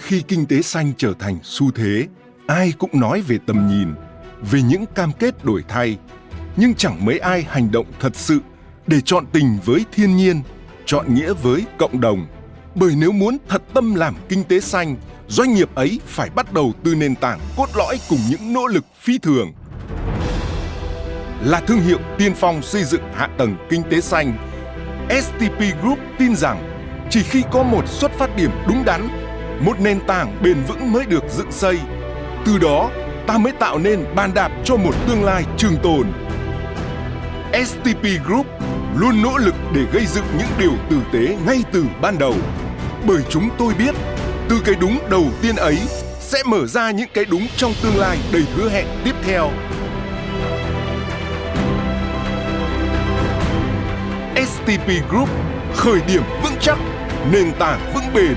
khi kinh tế xanh trở thành xu thế, ai cũng nói về tầm nhìn, về những cam kết đổi thay, nhưng chẳng mấy ai hành động thật sự để chọn tình với thiên nhiên, chọn nghĩa với cộng đồng. Bởi nếu muốn thật tâm làm kinh tế xanh, doanh nghiệp ấy phải bắt đầu từ nền tảng cốt lõi cùng những nỗ lực phi thường. Là thương hiệu tiên phong xây dựng hạ tầng kinh tế xanh, STP Group tin rằng chỉ khi có một xuất phát điểm đúng đắn, một nền tảng bền vững mới được dựng xây. Từ đó, ta mới tạo nên bàn đạp cho một tương lai trường tồn. STP Group luôn nỗ lực để gây dựng những điều tử tế ngay từ ban đầu. Bởi chúng tôi biết, từ cái đúng đầu tiên ấy sẽ mở ra những cái đúng trong tương lai đầy hứa hẹn tiếp theo. STP Group khởi điểm vững chắc, nền tảng vững bền